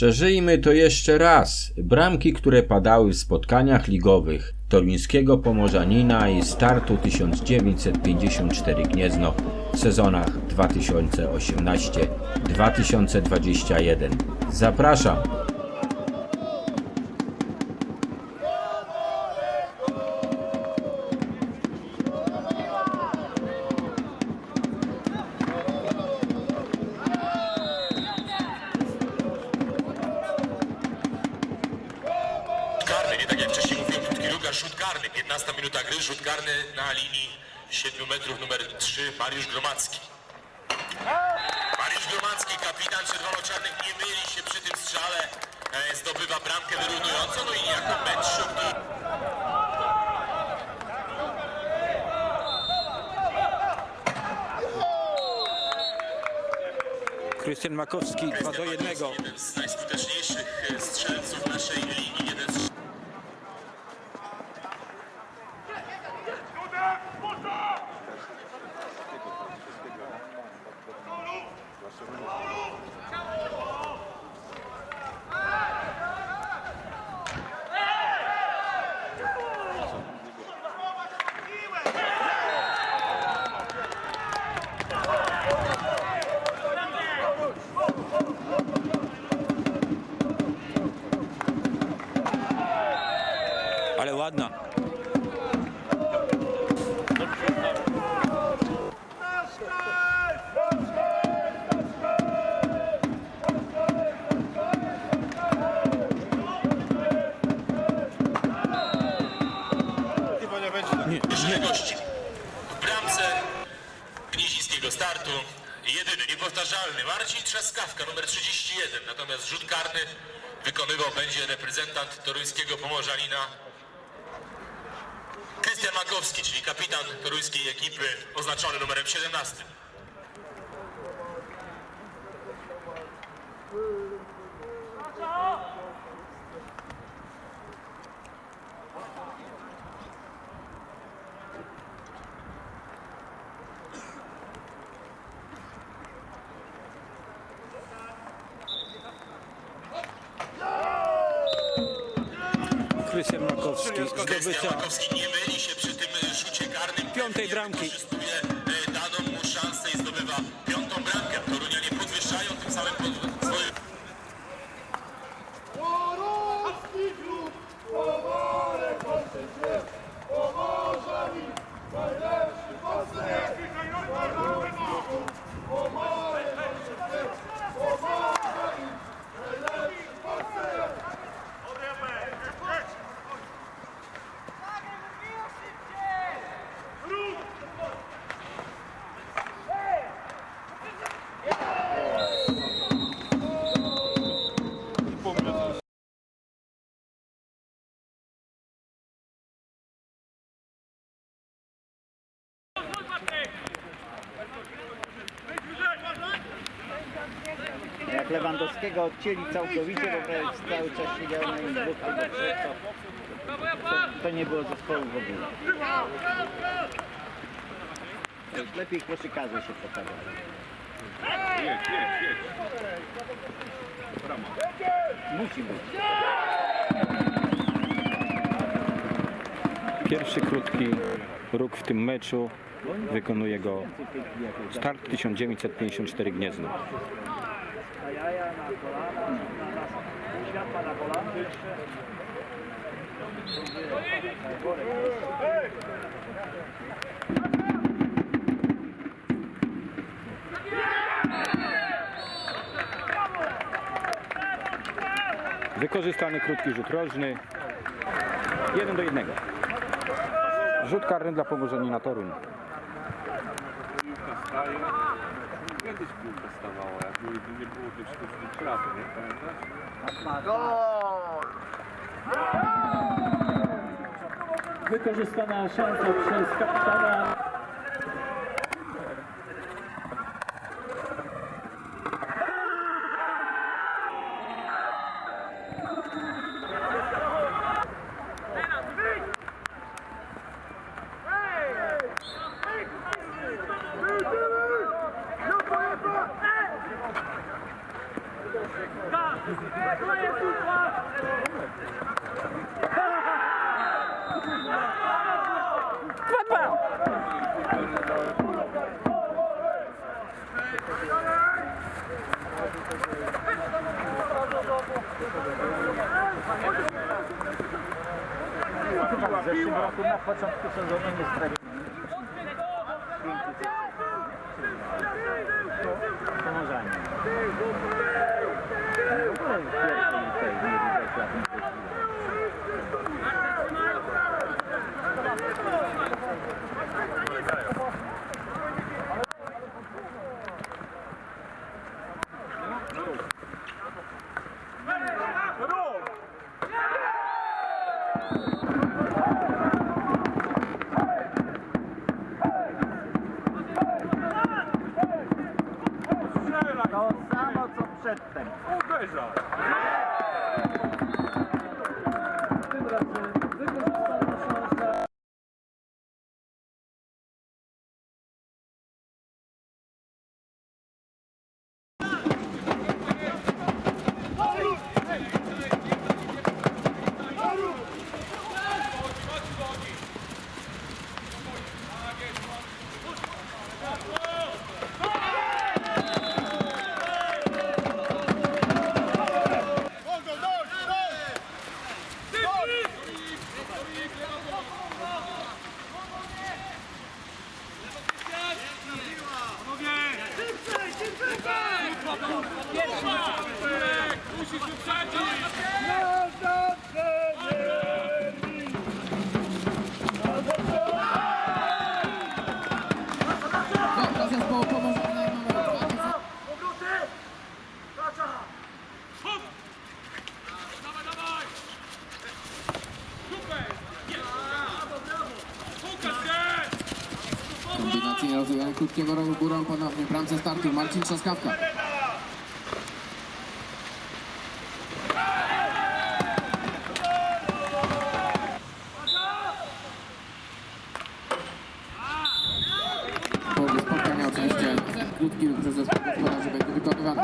Przeżyjmy to jeszcze raz. Bramki, które padały w spotkaniach ligowych toruńskiego Pomorzanina i startu 1954 Gniezno w sezonach 2018-2021. Zapraszam. Nie tak jak wcześniej mówiłem, krótki ruch, rzut karny. 15 minuta gry, rzut karny na linii 7 metrów numer 3, Mariusz Gromacki. Mariusz Gromacki, kapitan Czerwono-Czarnych, nie myli się przy tym strzale, e, zdobywa bramkę wyrównującą, no i jako mecz szybki. Krystian Makowski 2 do 1. Jeden z najskuteczniejszych e, strzelców naszej W bramce gnieźnieńskiego startu jedyny, niepowtarzalny Marcin Trzaskawka, numer 31. Natomiast rzut karny wykonywał będzie reprezentant toruńskiego Pomorzanina Krystian Makowski, czyli kapitan toruńskiej ekipy oznaczony numerem 17. Krystian Makowski Krystian zdobycia Makowski nie myli się przy tym rzucie karnym. Piątej bramki. Lewandowskiego odcięli całkowicie, bo cały czas siedział na nim dwóch albo trzech, to, to, nie było zespołu w ogóle. Lepiej koszykarze się pokazali. Musi być. Pierwszy krótki róg w tym meczu. Wykonuje go start 1954 Gniezno. Wykorzystany krótki rzut rożny. 1 do 1. Rzut karny dla Pomorzanina Toruń. Kiedyś piłka stawała, były, nie było nie pamiętasz? Wykorzystana szansa przez kapitana. w zeszłym roku na początku sezonu nie stracił. だったり。Kombinacja rozegrana krótkiego rogu górą ponownie. Bramce startu Marcin Trzaskawka. Połowy spotkania oczywiście krótki przez zespół gospodarzy będzie wykonywany.